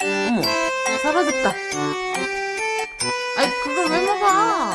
어머 사라졌다. 아이 그걸 왜 먹어?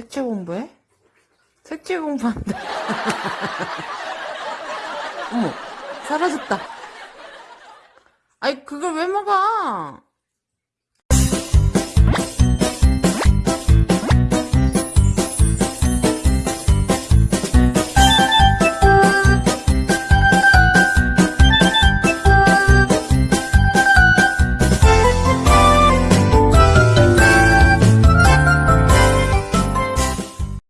색채 공부해? 색채 공부한다. 어머, 사라졌다. 아이, 그걸 왜 먹어?